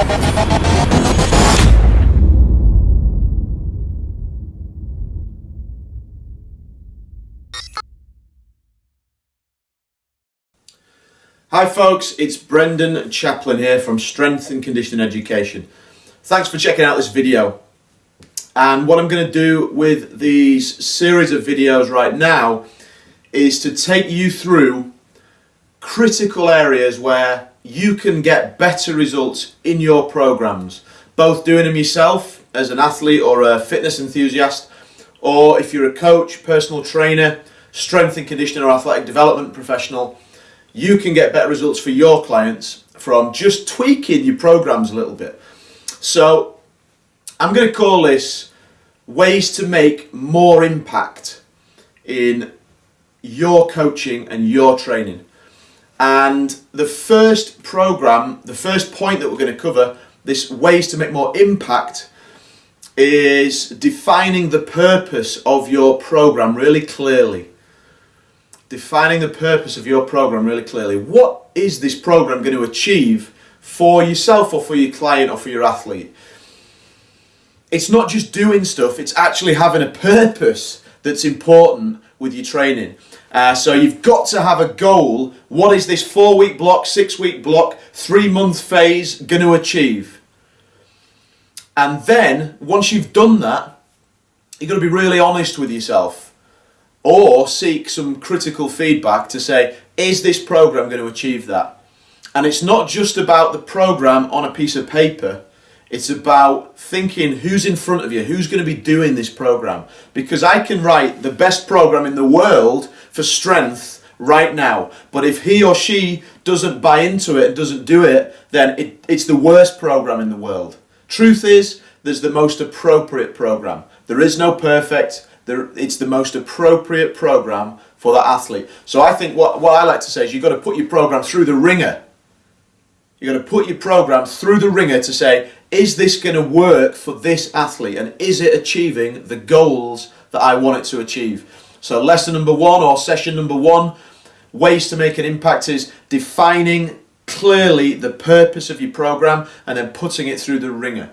Hi folks, it's Brendan Chaplin here from Strength and Conditioning Education. Thanks for checking out this video. And what I'm going to do with these series of videos right now is to take you through critical areas where you can get better results in your programs. Both doing them yourself as an athlete or a fitness enthusiast, or if you're a coach, personal trainer, strength and conditioning or athletic development professional, you can get better results for your clients from just tweaking your programs a little bit. So I'm going to call this ways to make more impact in your coaching and your training. And the first program, the first point that we're going to cover, this ways to make more impact, is defining the purpose of your program really clearly defining the purpose of your program really clearly. What is this program going to achieve for yourself or for your client or for your athlete? It's not just doing stuff, it's actually having a purpose that's important with your training. Uh, so you've got to have a goal. What is this four week block, six week block, three month phase going to achieve? And then, once you've done that, you've got to be really honest with yourself or seek some critical feedback to say, is this program going to achieve that? And it's not just about the program on a piece of paper. It's about thinking who's in front of you, who's going to be doing this program. Because I can write the best program in the world for strength right now. But if he or she doesn't buy into it and doesn't do it, then it, it's the worst program in the world. Truth is, there's the most appropriate program. There is no perfect there, it's the most appropriate program for that athlete. So I think what, what I like to say is you've got to put your program through the wringer. You've got to put your program through the wringer to say, is this going to work for this athlete and is it achieving the goals that I want it to achieve? So lesson number one or session number one, ways to make an impact is defining clearly the purpose of your program and then putting it through the wringer.